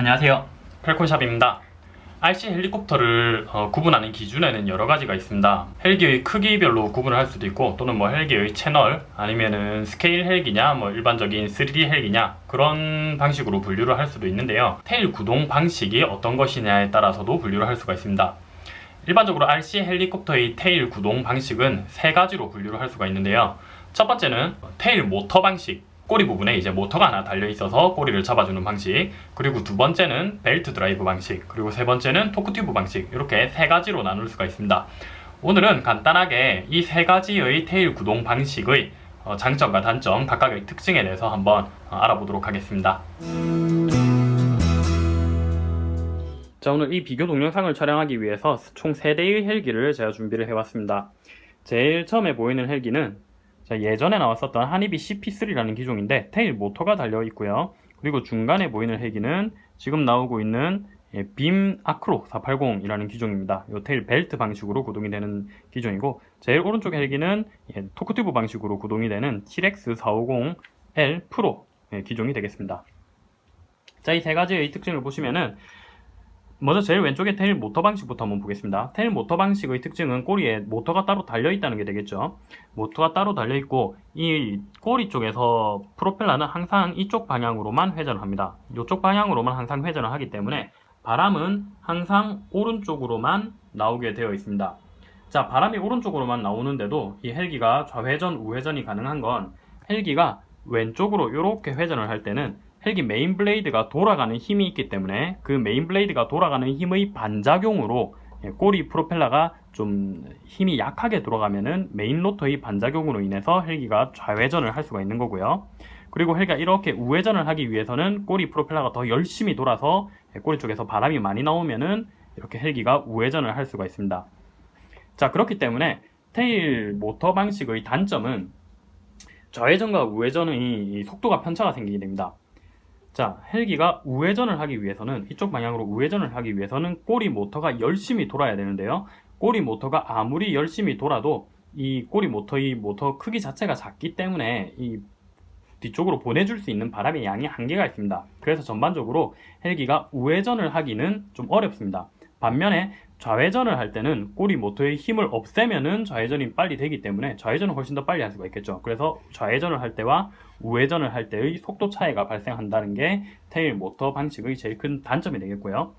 안녕하세요. Falcon Shop입니다. RC 헬리콥터를 어, 구분하는 기준에는 여러 가지가 있습니다. 헬기의 크기별로 구분을 할 수도 있고 또는 뭐 헬기의 채널 아니면은 스케일 헬기냐 뭐 일반적인 3D 헬기냐 그런 방식으로 분류를 할 수도 있는데요. tail 구동 방식이 어떤 것이냐에 따라서도 분류를 할 수가 있습니다. 일반적으로 RC 헬리콥터의 tail 구동 방식은 세 가지로 분류를 할 수가 있는데요. 첫 번째는 tail 모터 방식 꼬리 부분에 이제 모터가 하나 달려 있어서 꼬리를 잡아주는 방식. 그리고 두 번째는 벨트 드라이브 방식. 그리고 세 번째는 torque tube 방식. 이렇게 세 가지로 나눌 수가 있습니다. 오늘은 간단하게 이 세 가지의 테일 구동 방식의 어, 장점과 단점 각각의 특징에 대해서 한번 어, 알아보도록 하겠습니다. 자 오늘 이 비교 동영상을 촬영하기 위해서 총 3대의 헬기를 제가 준비를 해봤습니다. 제일 처음에 보이는 헬기는 자, 예전에 나왔었던 하니비 CP3라는 기종인데 테일 모터가 달려 있고요. 그리고 중간에 보이는 헬기는 지금 나오고 있는 예, Beam Acro 480이라는 기종입니다. 이 tail 벨트 방식으로 구동이 되는 기종이고 제일 오른쪽 헬기는 예, torque tube 방식으로 구동이 되는 T-Rex 450L 프로 예, 기종이 되겠습니다. 자, 이 세 가지의 특징을 보시면은 먼저 제일 왼쪽에 tail 모터 방식부터 한번 보겠습니다. tail 모터 방식의 특징은 꼬리에 모터가 따로 달려있다는 게 되겠죠. 모터가 따로 달려있고 이 꼬리 쪽에서 프로펠러는 항상 이쪽 방향으로만 회전을 합니다. 이쪽 방향으로만 항상 회전을 하기 때문에 바람은 항상 오른쪽으로만 나오게 되어 있습니다. 자 바람이 오른쪽으로만 나오는데도 이 헬기가 좌회전 우회전이 가능한 건 헬기가 왼쪽으로 이렇게 회전을 할 때는 헬기 메인 blade가 돌아가는 힘이 있기 때문에 그 메인 blade가 돌아가는 힘의 반작용으로 예, 꼬리 프로펠러가 좀 힘이 약하게 돌아가면은 메인 로터의 반작용으로 인해서 헬기가 좌회전을 할 수가 있는 거고요. 그리고 헬기가 이렇게 우회전을 하기 위해서는 꼬리 프로펠러가 더 열심히 돌아서 예, 꼬리 쪽에서 바람이 많이 나오면은 이렇게 헬기가 우회전을 할 수가 있습니다. 자 그렇기 때문에 테일 모터 방식의 단점은 좌회전과 우회전의 속도가 편차가 생기게 됩니다. 자 헬기가 우회전을 하기 위해서는 이쪽 방향으로 우회전을 하기 위해서는 꼬리 모터가 열심히 돌아야 되는데요. 꼬리 모터가 아무리 열심히 돌아도 이 꼬리 모터의 모터 크기 자체가 작기 때문에 이 뒤쪽으로 보내줄 수 있는 바람의 양이 한계가 있습니다. 그래서 전반적으로 헬기가 우회전을 하기는 좀 어렵습니다 반면에 좌회전을 할 때는 꼬리 모터의 힘을 없애면은 좌회전이 빨리 되기 때문에 좌회전을 훨씬 더 빨리 할 수가 있겠죠. 그래서 좌회전을 할 때와 우회전을 할 때의 속도 차이가 발생한다는 게 tail 모터 방식의 제일 큰 단점이 되겠고요.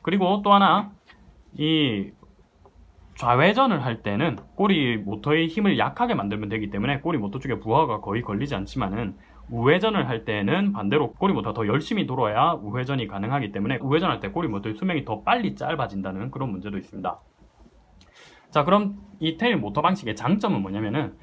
그리고 또 하나 이 좌회전을 할 때는 꼬리 모터의 힘을 약하게 만들면 되기 때문에 꼬리 모터 쪽에 부하가 거의 걸리지 않지만은 우회전을 할 때는 반대로 꼬리 모터가 더 열심히 돌아야 우회전이 가능하기 때문에 우회전할 때 꼬리 모터의 수명이 더 빨리 짧아진다는 그런 문제도 있습니다. 자 그럼 이 tail 모터 방식의 장점은 뭐냐면은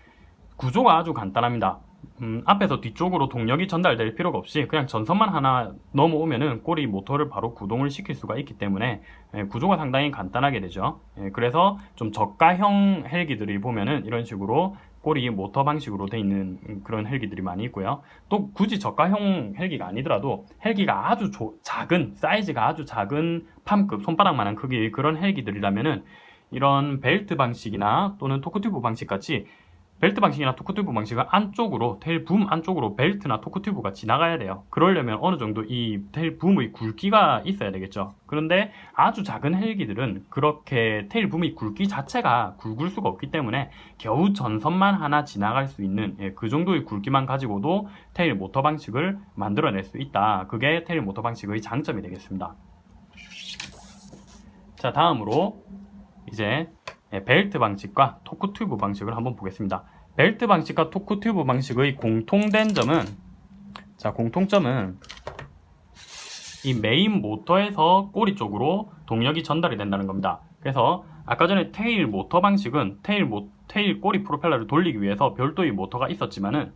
구조가 아주 간단합니다. 음, 앞에서 뒤쪽으로 동력이 전달될 필요가 없이 그냥 전선만 하나 넘어오면은 꼬리 모터를 바로 구동을 시킬 수가 있기 때문에 예, 구조가 상당히 간단하게 되죠. 예, 그래서 좀 저가형 헬기들이 보면은 이런 식으로 꼬리 모터 방식으로 되어 있는 그런 헬기들이 많이 있고요. 또 굳이 저가형 헬기가 아니더라도 헬기가 아주 조, 작은 사이즈가 아주 작은 palm급 손바닥만한 크기의 그런 헬기들이라면은 이런 벨트 방식이나 또는 torque tube 방식 같이 벨트 방식이나 torque tube 방식은 안쪽으로 tail boom 안쪽으로 벨트나 torque tube가 지나가야 돼요. 그러려면 어느 정도 이 tail boom의 굵기가 있어야 되겠죠. 그런데 아주 작은 헬기들은 그렇게 tail boom의 굵기 자체가 굵을 수가 없기 때문에 겨우 전선만 하나 지나갈 수 있는 예, 그 정도의 굵기만 가지고도 tail 모터 방식을 만들어낼 수 있다. 그게 tail 모터 방식의 장점이 되겠습니다. 자 다음으로 이제 예, 벨트 방식과 torque tube 방식을 한번 보겠습니다. 벨트 방식과 torque tube 방식의 공통된 점은 자 공통점은 이 메인 모터에서 꼬리 쪽으로 동력이 전달이 된다는 겁니다. 그래서 아까 전에 tail 모터 방식은 tail, 모, tail 꼬리 프로펠러를 돌리기 위해서 별도의 모터가 있었지만은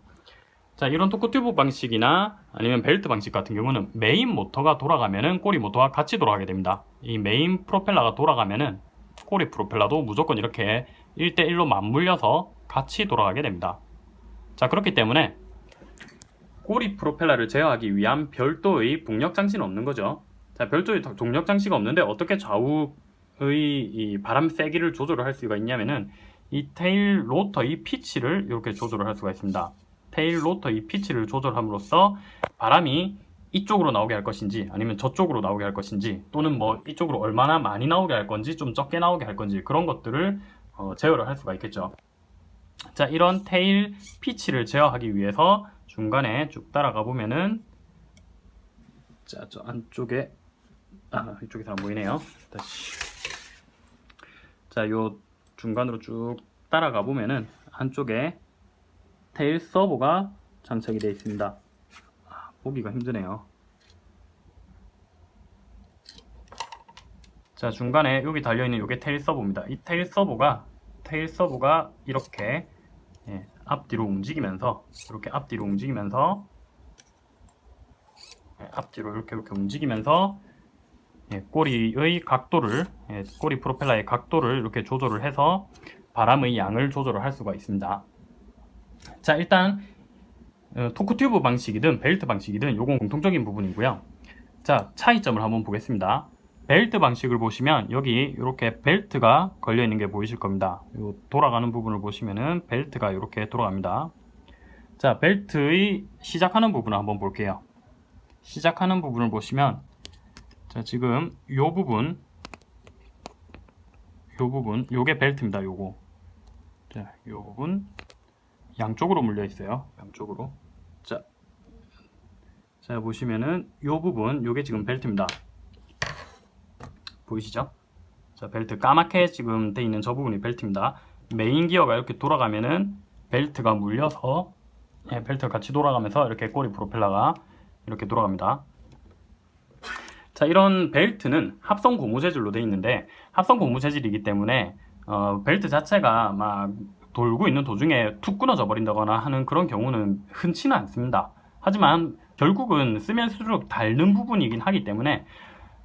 자 이런 torque tube 방식이나 아니면 벨트 방식 같은 경우는 메인 모터가 돌아가면은 꼬리 모터가 같이 돌아가게 됩니다. 이 메인 프로펠러가 돌아가면은 꼬리 프로펠러도 무조건 이렇게 1대1로 맞물려서 같이 돌아가게 됩니다. 자 그렇기 때문에 꼬리 프로펠러를 제어하기 위한 별도의 동력 장치는 없는 거죠. 자 별도의 동력 장치가 없는데 어떻게 좌우의 바람 세기를 조절을 할 수가 있냐면은 이 tail rotor의 피치를 이렇게 조절을 할 수가 있습니다. tail rotor의 피치를 조절함으로써 바람이 이쪽으로 나오게 할 것인지 아니면 저쪽으로 나오게 할 것인지 또는 뭐 이쪽으로 얼마나 많이 나오게 할 건지 좀 적게 나오게 할 건지 그런 것들을 어, 제어를 할 수가 있겠죠. 자 이런 tail pitch를 제어하기 위해서 중간에 쭉 따라가 보면은 자 저 안쪽에 아 이쪽에서 안 보이네요. 다시 자요 중간으로 쭉 따라가 보면은 한쪽에 테일 서버가 장착이 되어 있습니다. 아, 보기가 힘드네요. 자 중간에 여기 달려있는 이게 테일 서버입니다. 이 테일 서버가 테일 서버가 이렇게 예, 앞뒤로 움직이면서 이렇게 앞뒤로 움직이면서 예, 앞뒤로 이렇게 이렇게 움직이면서 예, 꼬리의 각도를 예, 꼬리 프로펠러의 각도를 이렇게 조절을 해서 바람의 양을 조절을 할 수가 있습니다. 자 일단 어, 토크 튜브 방식이든 벨트 방식이든 요건 공통적인 부분이고요. 자 차이점을 한번 보겠습니다. 벨트 방식을 보시면 여기 이렇게 벨트가 걸려 있는 게 보이실 겁니다. 요 돌아가는 부분을 보시면은 벨트가 이렇게 돌아갑니다. 자 벨트의 시작하는 부분을 한번 볼게요. 시작하는 부분을 보시면 자 지금 요 부분 요 부분 요게 벨트입니다. 요거 자요 부분 양쪽으로 물려 있어요. 양쪽으로. 자, 자 보시면은 요 부분, 요게 지금 벨트입니다. 보이시죠? 자, 벨트 까맣게 지금 돼 있는 저 부분이 벨트입니다. 메인 기어가 이렇게 돌아가면은 벨트가 물려서 예, 벨트가 같이 돌아가면서 이렇게 꼬리 프로펠러가 이렇게 돌아갑니다. 자, 이런 벨트는 합성 고무 재질로 되어 있는데 합성 고무 재질이기 때문에 어, 벨트 자체가 막 돌고 있는 도중에 툭 끊어져 버린다거나 하는 그런 경우는 흔치는 않습니다. 하지만 결국은 쓰면 쓸수록 닳는 부분이긴 하기 때문에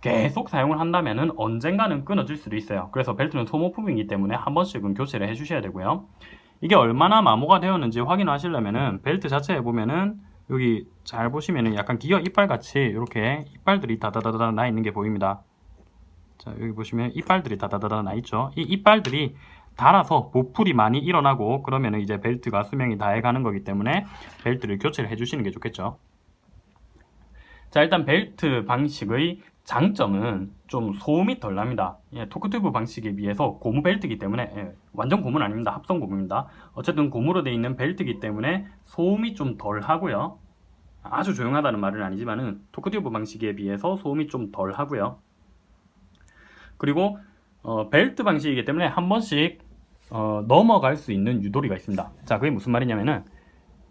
계속 사용을 한다면 언젠가는 끊어질 수도 있어요. 그래서 벨트는 소모품이기 때문에 한 번씩은 교체를 해주셔야 되고요. 이게 얼마나 마모가 되었는지 확인하시려면은 벨트 자체에 보면은 여기 잘 보시면은 약간 기어 이빨 같이 이렇게 이빨들이 다다다다 나 있는 게 보입니다. 자 여기 보시면 이빨들이 다다다다 나 있죠. 이 이빨들이 달아서 보풀이 많이 일어나고 그러면 이제 벨트가 수명이 다해가는 거기 때문에 벨트를 교체를 해주시는 게 좋겠죠. 자 일단 벨트 방식의 장점은 좀 소음이 덜 납니다. 예, 토크튜브 방식에 비해서 고무 벨트이기 때문에 예, 완전 고무는 아닙니다. 합성 고무입니다. 어쨌든 고무로 되어 있는 벨트이기 때문에 소음이 좀 덜 하고요. 아주 조용하다는 말은 아니지만 은 torque tube 방식에 비해서 소음이 좀 덜 하고요. 그리고 어, 벨트 방식이기 때문에 한 번씩 어, 넘어갈 수 있는 유도리가 있습니다. 자, 그게 무슨 말이냐면은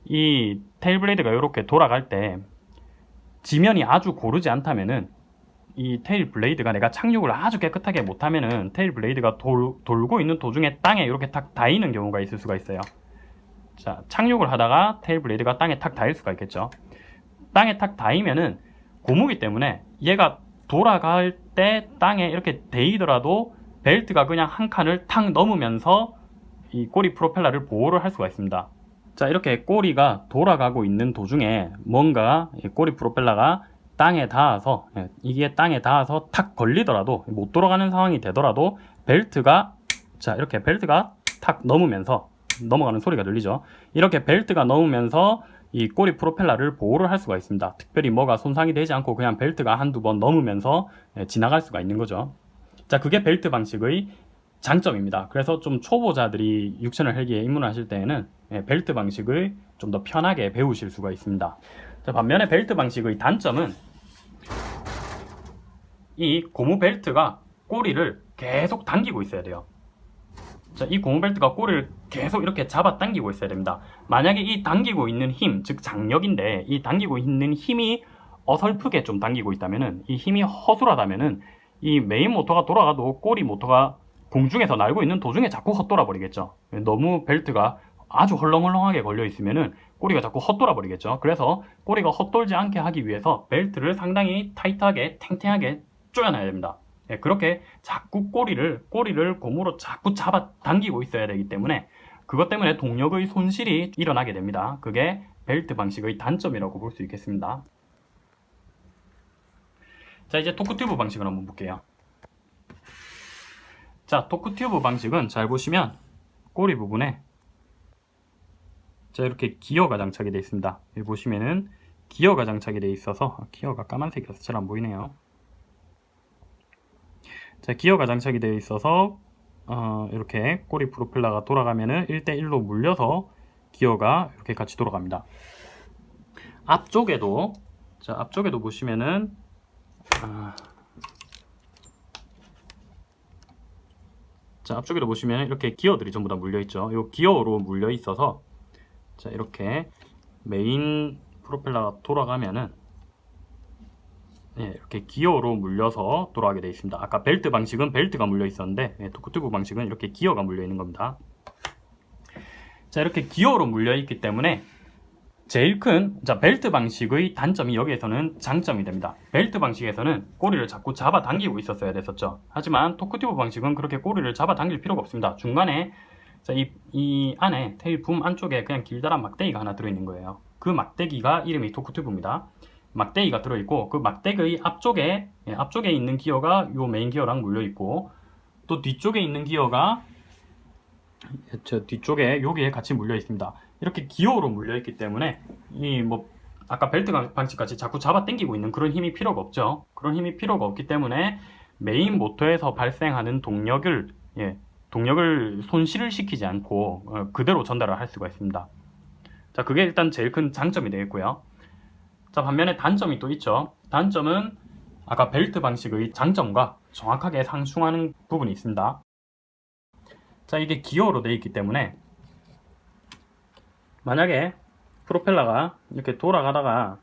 이 tail blade가 이렇게 돌아갈 때 지면이 아주 고르지 않다면은 이 tail blade가 내가 착륙을 아주 깨끗하게 못하면은 tail blade가 돌, 돌고 있는 도중에 땅에 이렇게 탁 닿이는 경우가 있을 수가 있어요. 자, 착륙을 하다가 테일 블레이드가 땅에 탁 닿일 수가 있겠죠. 땅에 탁 닿이면은 고무기 때문에 얘가 돌아갈 때 땅에 이렇게 데이더라도 벨트가 그냥 한 칸을 탁 넘으면서 이 꼬리 프로펠러를 보호를 할 수가 있습니다. 자 이렇게 꼬리가 돌아가고 있는 도중에 뭔가 꼬리 프로펠러가 땅에 닿아서 예, 이게 땅에 닿아서 탁 걸리더라도 못 돌아가는 상황이 되더라도 벨트가 자 이렇게 벨트가 탁 넘으면서 넘어가는 소리가 들리죠. 이렇게 벨트가 넘으면서 이 꼬리 프로펠러를 보호를 할 수가 있습니다. 특별히 뭐가 손상이 되지 않고 그냥 벨트가 한두 번 넘으면서 예, 지나갈 수가 있는 거죠 자 그게 벨트 방식의 장점입니다. 그래서 좀 초보자들이 육천을 헬기에 입문하실 때에는 예, 벨트 방식을 좀 더 편하게 배우실 수가 있습니다. 자, 반면에 벨트 방식의 단점은 이 고무 벨트가 꼬리를 계속 당기고 있어야 돼요. 자, 이 고무 벨트가 꼬리를 계속 이렇게 잡아 당기고 있어야 됩니다. 만약에 이 당기고 있는 힘, 즉 장력인데 이 당기고 있는 힘이 어설프게 좀 당기고 있다면은 이 힘이 허술하다면은 이 메인 모터가 돌아가도 꼬리 모터가 공중에서 날고 있는 도중에 자꾸 헛돌아 버리겠죠. 너무 벨트가 아주 헐렁헐렁하게 걸려 있으면은 꼬리가 자꾸 헛돌아 버리겠죠. 그래서 꼬리가 헛돌지 않게 하기 위해서 벨트를 상당히 타이트하게 탱탱하게 조여놔야 됩니다. 예, 그렇게 자꾸 꼬리를 꼬리를 고무로 자꾸 잡아 당기고 있어야 되기 때문에 그것 때문에 동력의 손실이 일어나게 됩니다. 그게 벨트 방식의 단점이라고 볼 수 있겠습니다 자 이제 토크튜브 방식을 한번 볼게요 자 토크튜브 방식은 잘 보시면 꼬리 부분에 자 이렇게 기어가 장착이 되어 있습니다 여기 보시면은 기어가 장착이 되어 있어서 아, 기어가 까만색이라서 잘 안 보이네요. 자, 기어가 장착이 되어 있어서 어, 이렇게 꼬리 프로펠러가 돌아가면은 1대1로 물려서 기어가 이렇게 같이 돌아갑니다. 앞쪽에도 자, 앞쪽에도 보시면은 아, 자, 앞쪽에도 보시면 이렇게 기어들이 전부 다 물려 있죠. 이 기어로 물려 있어서 자, 이렇게 메인 프로펠러가 돌아가면은 예, 이렇게 기어로 물려서 돌아가게 되어 있습니다. 아까 벨트 방식은 벨트가 물려 있었는데 예, torque tube 방식은 이렇게 기어가 물려 있는 겁니다. 자, 이렇게 기어로 물려 있기 때문에 제일 큰 자, 벨트 방식의 단점이 여기에서는 장점이 됩니다. 벨트 방식에서는 꼬리를 자꾸 잡아 당기고 있었어야 됐었죠. 하지만 torque tube 방식은 그렇게 꼬리를 잡아 당길 필요가 없습니다. 중간에 자, 이, 이 안에 테일 붐 안쪽에 그냥 길다란 막대기가 하나 들어있는 거예요. 그 막대기가 이름이 토크튜브입니다. 막대기가 들어있고 그 막대기의 앞쪽에 예, 앞쪽에 있는 기어가 요 메인 기어랑 물려있고 또 뒤쪽에 있는 기어가 저 뒤쪽에 여기에 같이 물려 있습니다. 이렇게 기어로 물려 있기 때문에 이 뭐 아까 벨트 방식 같이 자꾸 잡아 당기고 있는 그런 힘이 필요가 없죠. 그런 힘이 필요가 없기 때문에 메인 모터에서 발생하는 동력을 예, 동력을 손실을 시키지 않고 어, 그대로 전달을 할 수가 있습니다. 자, 그게 일단 제일 큰 장점이 되겠고요. 자, 반면에 단점이 또 있죠. 단점은 아까 벨트 방식의 장점과 정확하게 상충하는 부분이 있습니다. 자, 이게 기어로 되어 있기 때문에 만약에 프로펠러가 이렇게 돌아가다가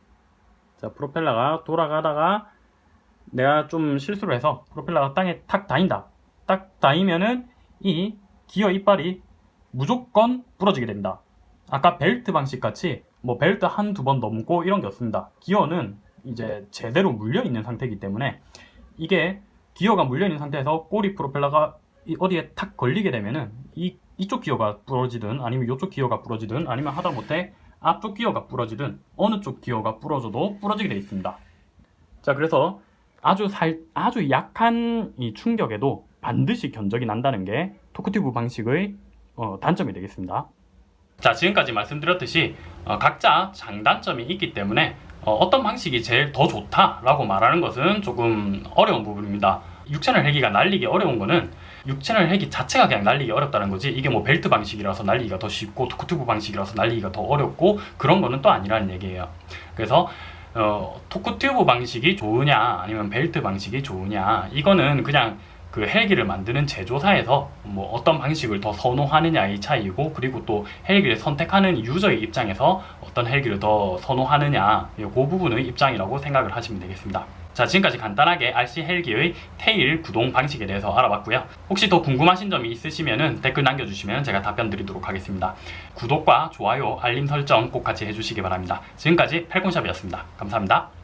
자, 프로펠러가 돌아가다가 내가 좀 실수를 해서 프로펠러가 땅에 탁 닿인다. 딱 닿으면은 이 기어 이빨이 무조건 부러지게 됩니다. 아까 벨트 방식 같이 뭐 벨트 한 두 번 넘고 이런 게 없습니다. 기어는 이제 제대로 물려 있는 상태이기 때문에 이게 기어가 물려 있는 상태에서 꼬리 프로펠러가 어디에 탁 걸리게 되면은 이 이쪽 기어가 부러지든 아니면 이쪽 기어가 부러지든 아니면 하다못해 앞쪽 기어가 부러지든 어느 쪽 기어가 부러져도 부러지게 되어 있습니다. 자 그래서 아주 살 아주 약한 이 충격에도 반드시 견적이 난다는 게 토크튜브 방식의 어, 단점이 되겠습니다. 자 지금까지 말씀드렸듯이 어, 각자 장단점이 있기 때문에 어, 떤 방식이 제일 더 좋다라고 말하는 것은 조금 어려운 부분입니다. 6채널 헬기가 날리기 어려운 거는 6채널 헬기 자체가 그냥 날리기 어렵다는 거지 이게 뭐 벨트 방식이라서 날리기가 더 쉽고 토크튜브 방식이라서 날리기가 더 어렵고 그런 거는 또 아니라는 얘기예요. 그래서 어, 토크튜브 방식이 좋으냐 아니면 벨트 방식이 좋으냐 이거는 그냥 그 헬기를 만드는 제조사에서 뭐 어떤 방식을 더 선호하느냐의 차이고 그리고 또 헬기를 선택하는 유저의 입장에서 어떤 헬기를 더 선호하느냐 그 부분의 입장이라고 생각을 하시면 되겠습니다. 자 지금까지 간단하게 RC 헬기의 테일 구동 방식에 대해서 알아봤고요. 혹시 더 궁금하신 점이 있으시면 댓글 남겨주시면 제가 답변 드리도록 하겠습니다. 구독과 좋아요, 알림 설정 꼭 같이 해주시기 바랍니다. 지금까지 팔콘샵이었습니다. 감사합니다.